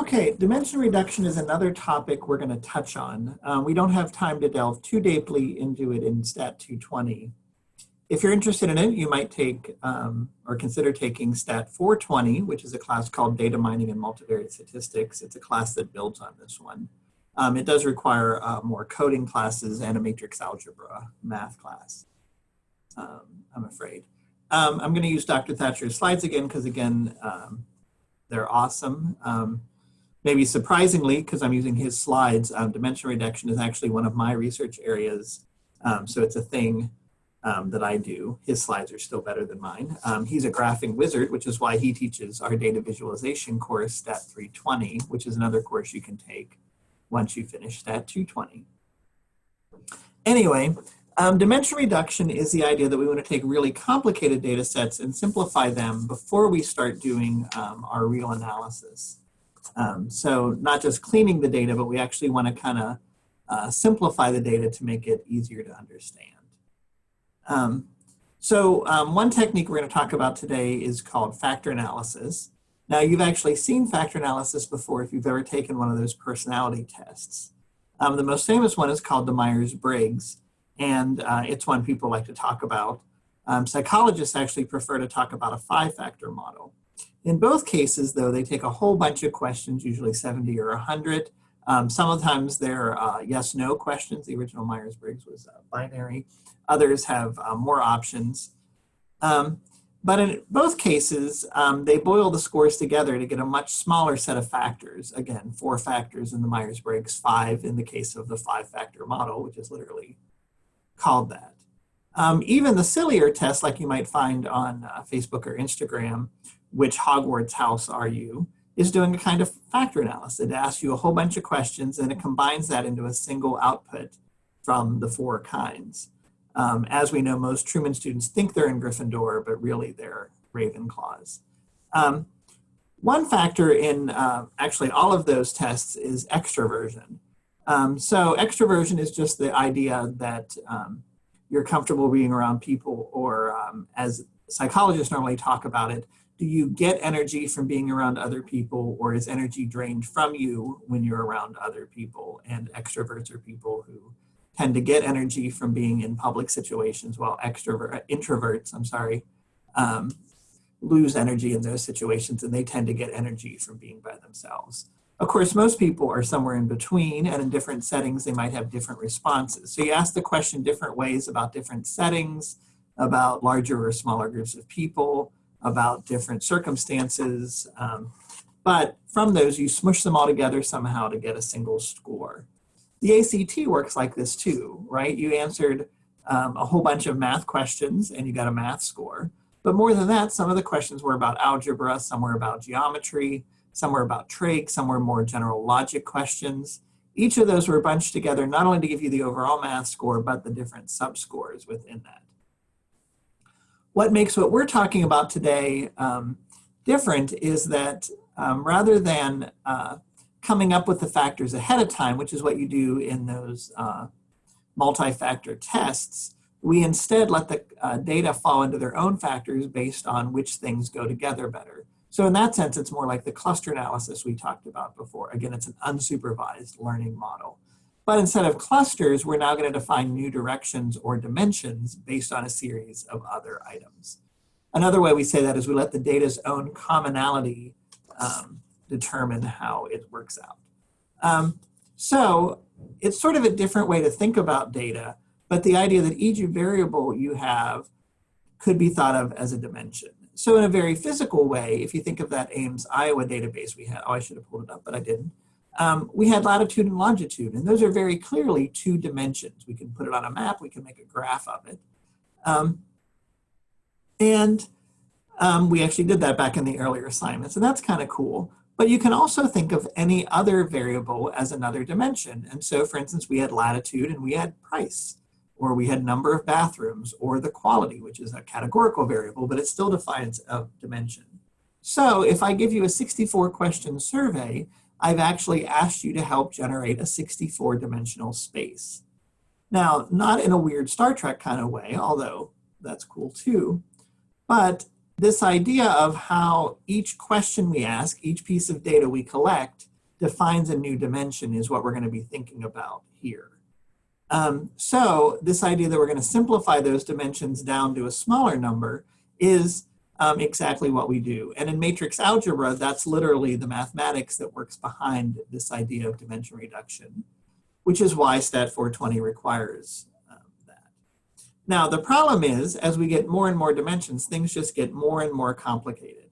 Okay, dimension reduction is another topic we're going to touch on. Um, we don't have time to delve too deeply into it in STAT 220. If you're interested in it, you might take um, or consider taking STAT 420, which is a class called Data Mining and Multivariate Statistics. It's a class that builds on this one. Um, it does require uh, more coding classes and a matrix algebra math class, um, I'm afraid. Um, I'm going to use Dr. Thatcher's slides again because, again, um, they're awesome. Um, maybe surprisingly, because I'm using his slides, um, dimension reduction is actually one of my research areas. Um, so it's a thing um, that I do. His slides are still better than mine. Um, he's a graphing wizard, which is why he teaches our data visualization course, STAT 320, which is another course you can take once you finish STAT 220. Anyway, um, dimension reduction is the idea that we want to take really complicated data sets and simplify them before we start doing um, our real analysis. Um, so not just cleaning the data, but we actually want to kind of uh, simplify the data to make it easier to understand. Um, so um, one technique we're going to talk about today is called factor analysis. Now you've actually seen factor analysis before if you've ever taken one of those personality tests. Um, the most famous one is called the Myers-Briggs, and uh, it's one people like to talk about. Um, psychologists actually prefer to talk about a five-factor model. In both cases, though, they take a whole bunch of questions, usually 70 or 100. Um, sometimes they're uh, yes-no questions. The original Myers-Briggs was uh, binary. Others have uh, more options. Um, but in both cases, um, they boil the scores together to get a much smaller set of factors. Again, four factors in the Myers-Briggs, five in the case of the five-factor model, which is literally called that. Um, even the sillier tests like you might find on uh, Facebook or Instagram which Hogwarts house are you, is doing a kind of factor analysis. It asks you a whole bunch of questions and it combines that into a single output from the four kinds. Um, as we know, most Truman students think they're in Gryffindor, but really they're Ravenclaws. Um, one factor in uh, actually all of those tests is extroversion. Um, so extroversion is just the idea that um, you're comfortable being around people or um, as psychologists normally talk about it, do you get energy from being around other people or is energy drained from you when you're around other people? And extroverts are people who tend to get energy from being in public situations while extrovert, introverts, I'm sorry, um, lose energy in those situations and they tend to get energy from being by themselves. Of course, most people are somewhere in between and in different settings, they might have different responses. So you ask the question different ways about different settings, about larger or smaller groups of people, about different circumstances. Um, but from those, you smush them all together somehow to get a single score. The ACT works like this too, right? You answered um, a whole bunch of math questions and you got a math score. But more than that, some of the questions were about algebra, some were about geometry, some were about trig, some were more general logic questions. Each of those were bunched together not only to give you the overall math score, but the different subscores within that what makes what we're talking about today um, different is that um, rather than uh, coming up with the factors ahead of time, which is what you do in those uh, multi-factor tests, we instead let the uh, data fall into their own factors based on which things go together better. So in that sense, it's more like the cluster analysis we talked about before. Again, it's an unsupervised learning model. But instead of clusters, we're now going to define new directions or dimensions based on a series of other items. Another way we say that is we let the data's own commonality um, determine how it works out. Um, so it's sort of a different way to think about data, but the idea that each variable you have could be thought of as a dimension. So in a very physical way, if you think of that Ames, Iowa database we had, oh, I should have pulled it up, but I didn't um, we had latitude and longitude, and those are very clearly two dimensions. We can put it on a map, we can make a graph of it. Um, and um, we actually did that back in the earlier assignments, and that's kind of cool. But you can also think of any other variable as another dimension. And so, for instance, we had latitude and we had price, or we had number of bathrooms, or the quality, which is a categorical variable, but it still defines a dimension. So if I give you a 64 question survey, I've actually asked you to help generate a 64 dimensional space. Now, not in a weird Star Trek kind of way, although that's cool too, but this idea of how each question we ask, each piece of data we collect, defines a new dimension is what we're going to be thinking about here. Um, so this idea that we're going to simplify those dimensions down to a smaller number is um, exactly what we do. And in matrix algebra, that's literally the mathematics that works behind this idea of dimension reduction, which is why STAT 420 requires um, that. Now, the problem is, as we get more and more dimensions, things just get more and more complicated.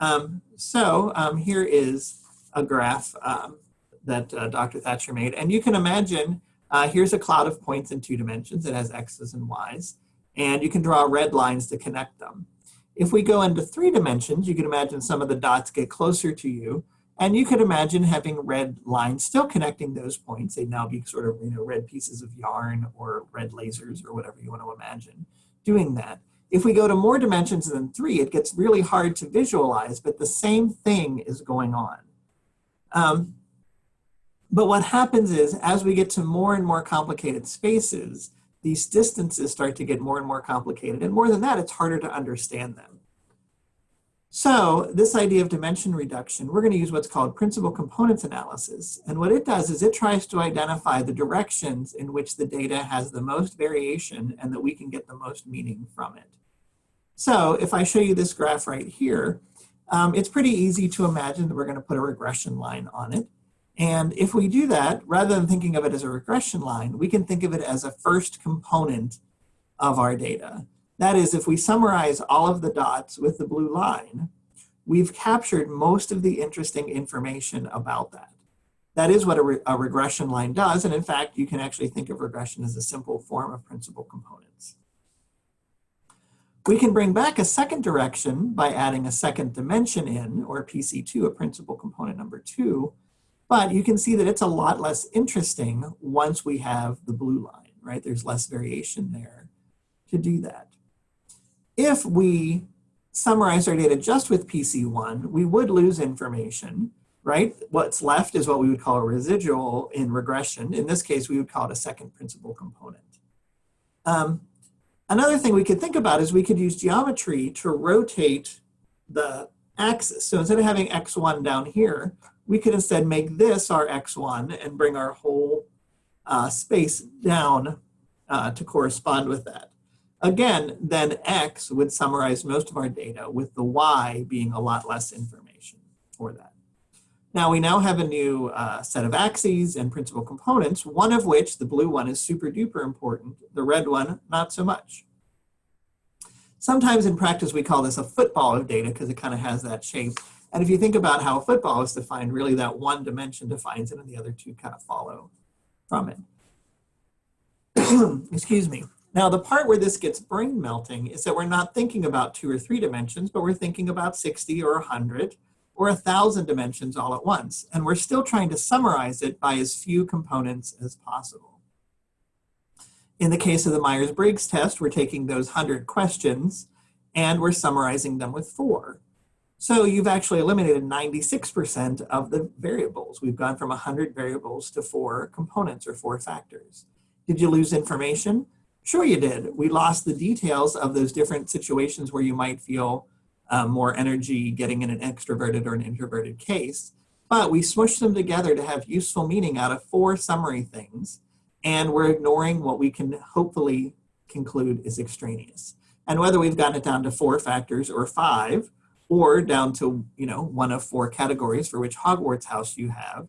Um, so um, here is a graph um, that uh, Dr. Thatcher made. And you can imagine, uh, here's a cloud of points in two dimensions. It has x's and y's. And you can draw red lines to connect them. If we go into three dimensions, you can imagine some of the dots get closer to you. And you could imagine having red lines still connecting those points. They'd now be sort of you know, red pieces of yarn or red lasers or whatever you want to imagine doing that. If we go to more dimensions than three, it gets really hard to visualize, but the same thing is going on. Um, but what happens is, as we get to more and more complicated spaces, these distances start to get more and more complicated. And more than that, it's harder to understand them. So this idea of dimension reduction, we're going to use what's called principal components analysis. And what it does is it tries to identify the directions in which the data has the most variation and that we can get the most meaning from it. So if I show you this graph right here, um, it's pretty easy to imagine that we're going to put a regression line on it. And if we do that, rather than thinking of it as a regression line, we can think of it as a first component of our data. That is, if we summarize all of the dots with the blue line, we've captured most of the interesting information about that. That is what a, re a regression line does. And in fact, you can actually think of regression as a simple form of principal components. We can bring back a second direction by adding a second dimension in, or PC2, a principal component number two, but you can see that it's a lot less interesting once we have the blue line, right? There's less variation there to do that. If we summarize our data just with PC1, we would lose information, right? What's left is what we would call a residual in regression. In this case, we would call it a second principal component. Um, Another thing we could think about is we could use geometry to rotate the axis. So instead of having x1 down here, we could instead make this our x1 and bring our whole uh, space down uh, to correspond with that. Again, then x would summarize most of our data with the y being a lot less information for that. Now we now have a new uh, set of axes and principal components, one of which, the blue one, is super duper important, the red one, not so much. Sometimes in practice we call this a football of data because it kind of has that shape. And if you think about how football is defined, really that one dimension defines it and the other two kind of follow from it. Excuse me. Now the part where this gets brain melting is that we're not thinking about two or three dimensions, but we're thinking about 60 or 100 or a thousand dimensions all at once. And we're still trying to summarize it by as few components as possible. In the case of the Myers-Briggs test, we're taking those 100 questions and we're summarizing them with four. So you've actually eliminated 96% of the variables. We've gone from 100 variables to four components or four factors. Did you lose information? Sure you did. We lost the details of those different situations where you might feel um, more energy getting in an extroverted or an introverted case, but we smushed them together to have useful meaning out of four summary things and we're ignoring what we can hopefully conclude is extraneous. And whether we've gotten it down to four factors or five, or down to you know one of four categories for which Hogwarts house you have,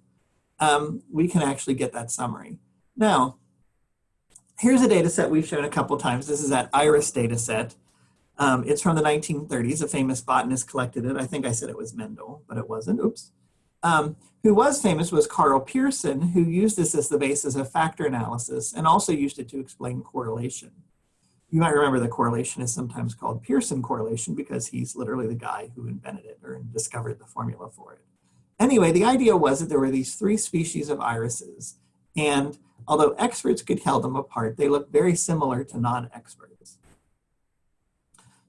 um, we can actually get that summary. Now, here's a data set we've shown a couple times. This is that IRIS data set. Um, it's from the 1930s. A famous botanist collected it. I think I said it was Mendel, but it wasn't. Oops. Um, who was famous was Karl Pearson, who used this as the basis of factor analysis and also used it to explain correlation. You might remember the correlation is sometimes called Pearson correlation because he's literally the guy who invented it or discovered the formula for it. Anyway, the idea was that there were these three species of irises, and although experts could tell them apart, they looked very similar to non-experts.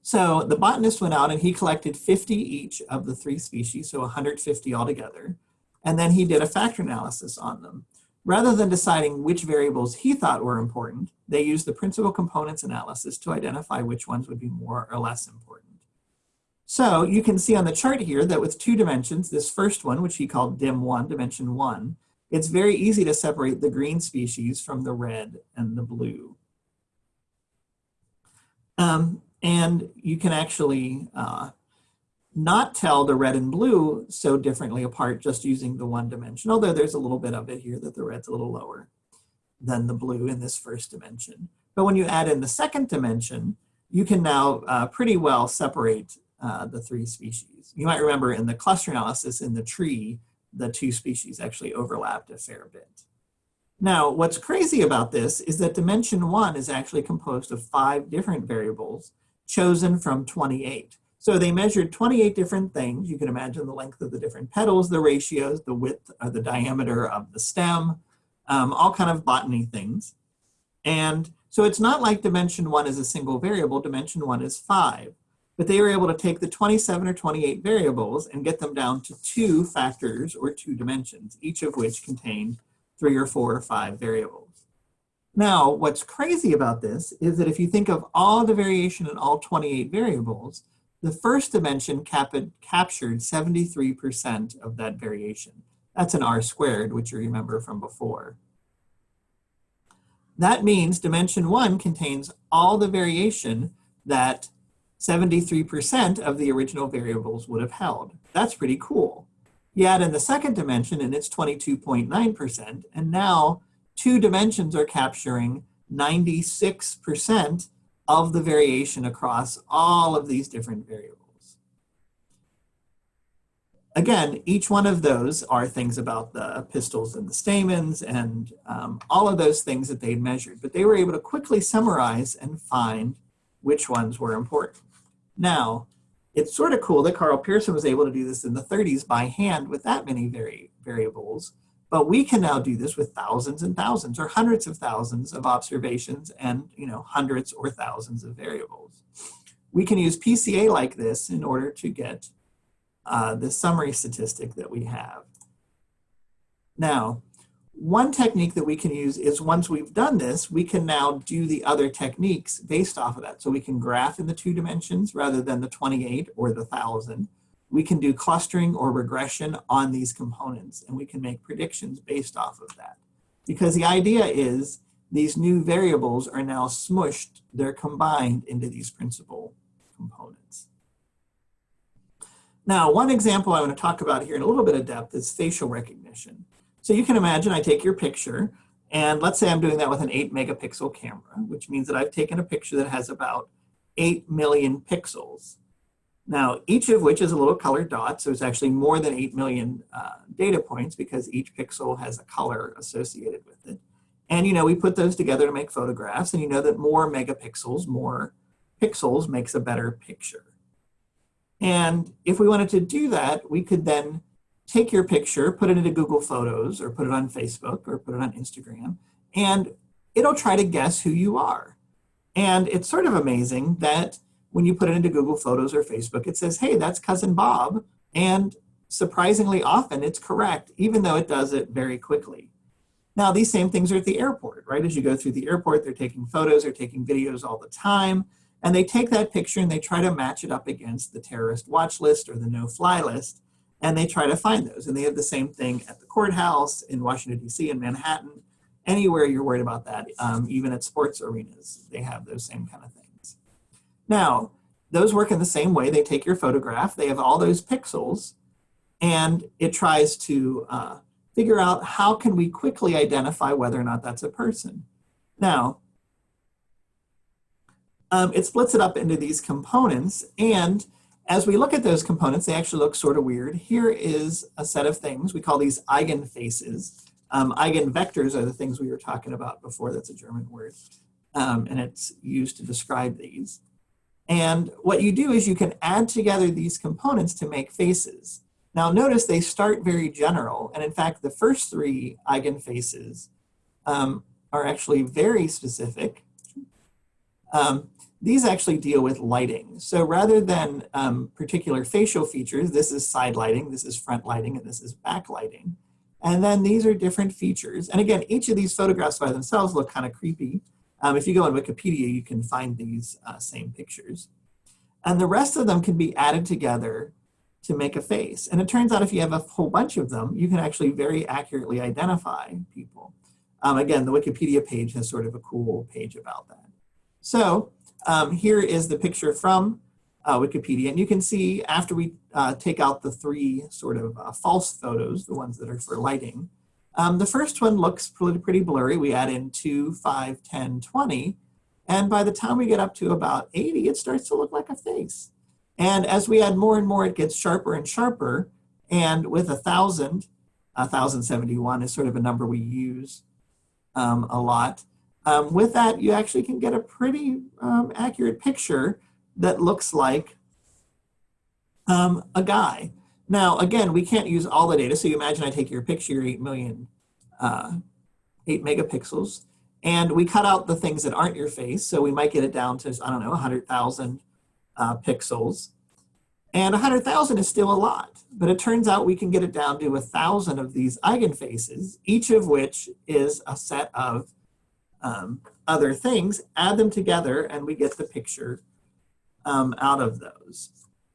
So the botanist went out and he collected 50 each of the three species, so 150 altogether. And then he did a factor analysis on them. Rather than deciding which variables he thought were important, they used the principal components analysis to identify which ones would be more or less important. So you can see on the chart here that with two dimensions, this first one, which he called dim one, dimension one, it's very easy to separate the green species from the red and the blue. Um, and you can actually uh, not tell the red and blue so differently apart just using the one dimension, although there's a little bit of it here that the red's a little lower than the blue in this first dimension. But when you add in the second dimension, you can now uh, pretty well separate uh, the three species. You might remember in the cluster analysis in the tree, the two species actually overlapped a fair bit. Now, what's crazy about this is that dimension one is actually composed of five different variables chosen from 28. So they measured 28 different things. You can imagine the length of the different petals, the ratios, the width or the diameter of the stem, um, all kind of botany things. And so it's not like dimension one is a single variable, dimension one is five. But they were able to take the 27 or 28 variables and get them down to two factors or two dimensions, each of which contained three or four or five variables. Now, what's crazy about this is that if you think of all the variation in all 28 variables, the first dimension cap captured 73% of that variation. That's an R squared, which you remember from before. That means dimension one contains all the variation that 73% of the original variables would have held. That's pretty cool. You add in the second dimension and it's 22.9%, and now two dimensions are capturing 96% of the variation across all of these different variables. Again, each one of those are things about the pistils and the stamens and um, all of those things that they'd measured, but they were able to quickly summarize and find which ones were important. Now, it's sort of cool that Karl Pearson was able to do this in the 30s by hand with that many vari variables, but we can now do this with thousands and thousands or hundreds of thousands of observations and you know hundreds or thousands of variables. We can use PCA like this in order to get uh, the summary statistic that we have. Now, one technique that we can use is once we've done this, we can now do the other techniques based off of that. So we can graph in the two dimensions rather than the 28 or the 1000. We can do clustering or regression on these components and we can make predictions based off of that. Because the idea is these new variables are now smushed, they're combined into these principal components. Now, one example I want to talk about here in a little bit of depth is facial recognition. So you can imagine I take your picture, and let's say I'm doing that with an 8 megapixel camera, which means that I've taken a picture that has about 8 million pixels. Now, each of which is a little colored dot, so it's actually more than 8 million uh, data points because each pixel has a color associated with it. And you know, we put those together to make photographs, and you know that more megapixels, more pixels makes a better picture. And if we wanted to do that, we could then take your picture, put it into Google Photos or put it on Facebook or put it on Instagram, and it'll try to guess who you are. And it's sort of amazing that when you put it into Google Photos or Facebook, it says, hey, that's cousin Bob. And surprisingly often it's correct, even though it does it very quickly. Now, these same things are at the airport, right? As you go through the airport, they're taking photos, they're taking videos all the time. And they take that picture and they try to match it up against the terrorist watch list or the no-fly list, and they try to find those. And they have the same thing at the courthouse, in Washington, D.C., in Manhattan, anywhere you're worried about that, um, even at sports arenas, they have those same kind of things. Now, those work in the same way. They take your photograph, they have all those pixels, and it tries to uh, figure out how can we quickly identify whether or not that's a person. Now, um, it splits it up into these components. And as we look at those components, they actually look sort of weird. Here is a set of things. We call these eigenfaces. Um, eigenvectors are the things we were talking about before. That's a German word. Um, and it's used to describe these. And what you do is you can add together these components to make faces. Now notice they start very general. And in fact, the first three eigenfaces um, are actually very specific. Um, these actually deal with lighting. So rather than um, particular facial features, this is side lighting, this is front lighting, and this is back lighting. And then these are different features. And again, each of these photographs by themselves look kind of creepy. Um, if you go on Wikipedia, you can find these uh, same pictures. And the rest of them can be added together to make a face. And it turns out if you have a whole bunch of them, you can actually very accurately identify people. Um, again, the Wikipedia page has sort of a cool page about that. So um, here is the picture from uh, Wikipedia. And you can see after we uh, take out the three sort of uh, false photos, the ones that are for lighting, um, the first one looks pretty, pretty blurry. We add in 2, 5, 10, 20. And by the time we get up to about 80, it starts to look like a face. And as we add more and more, it gets sharper and sharper. And with a 1,000, 1,071 is sort of a number we use um, a lot. Um, with that, you actually can get a pretty um, accurate picture that looks like um, a guy. Now, again, we can't use all the data. So you imagine I take your picture, 8 million, uh, 8 megapixels, and we cut out the things that aren't your face. So we might get it down to, I don't know, 100,000 uh, pixels. And 100,000 is still a lot, but it turns out we can get it down to a thousand of these eigenfaces, each of which is a set of um, other things, add them together, and we get the picture um, out of those.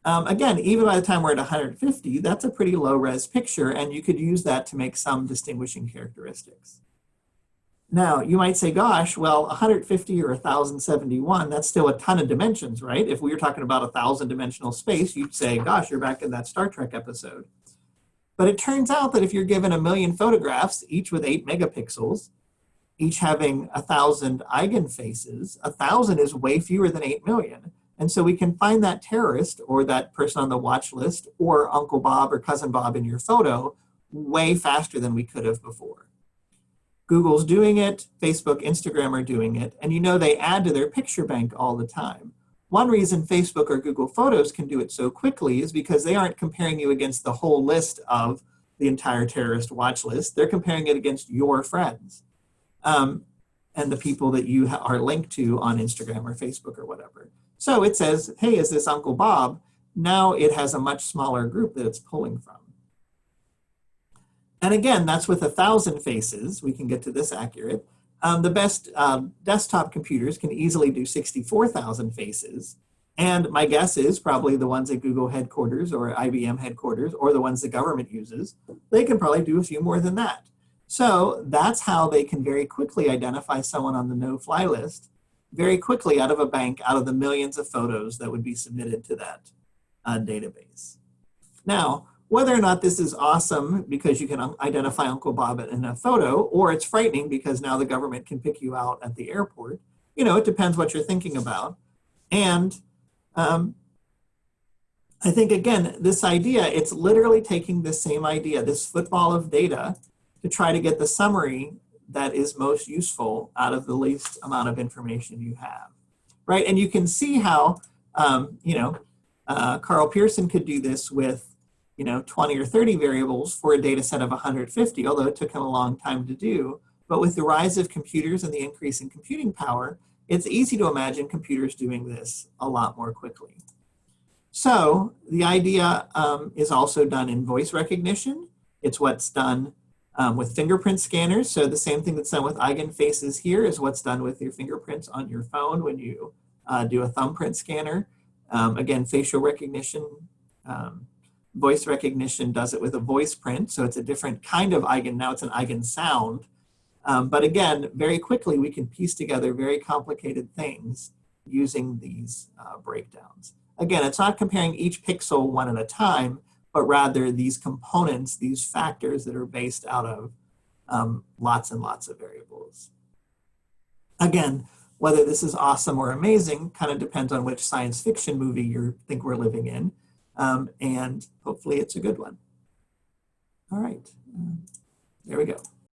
Um, again, even by the time we're at 150, that's a pretty low res picture, and you could use that to make some distinguishing characteristics. Now, you might say, gosh, well, 150 or 1071, that's still a ton of dimensions, right? If we were talking about a thousand dimensional space, you'd say, gosh, you're back in that Star Trek episode. But it turns out that if you're given a million photographs, each with eight megapixels, each having a thousand eigenfaces, a thousand is way fewer than eight million. And so we can find that terrorist or that person on the watch list or Uncle Bob or Cousin Bob in your photo way faster than we could have before. Google's doing it, Facebook, Instagram are doing it, and you know they add to their picture bank all the time. One reason Facebook or Google Photos can do it so quickly is because they aren't comparing you against the whole list of the entire terrorist watch list. They're comparing it against your friends um, and the people that you are linked to on Instagram or Facebook or whatever. So it says, hey, is this Uncle Bob? Now it has a much smaller group that it's pulling from. And again, that's with a thousand faces. We can get to this accurate. Um, the best um, desktop computers can easily do 64,000 faces. And my guess is probably the ones at Google headquarters or IBM headquarters or the ones the government uses, they can probably do a few more than that. So that's how they can very quickly identify someone on the no-fly list very quickly out of a bank, out of the millions of photos that would be submitted to that uh, database. Now, whether or not this is awesome because you can identify Uncle Bob in a photo, or it's frightening because now the government can pick you out at the airport, you know, it depends what you're thinking about. And um, I think, again, this idea, it's literally taking the same idea, this football of data, to try to get the summary that is most useful out of the least amount of information you have, right? And you can see how, um, you know, uh, Karl Pearson could do this with you know, 20 or 30 variables for a data set of 150, although it took him a long time to do. But with the rise of computers and the increase in computing power, it's easy to imagine computers doing this a lot more quickly. So the idea um, is also done in voice recognition. It's what's done um, with fingerprint scanners. So the same thing that's done with eigenfaces here is what's done with your fingerprints on your phone when you uh, do a thumbprint scanner. Um, again, facial recognition um, voice recognition does it with a voice print, so it's a different kind of eigen, now it's an eigen sound. Um, but again, very quickly we can piece together very complicated things using these uh, breakdowns. Again, it's not comparing each pixel one at a time, but rather these components, these factors that are based out of um, lots and lots of variables. Again, whether this is awesome or amazing kind of depends on which science fiction movie you think we're living in um, and hopefully it's a good one. All right, uh, there we go.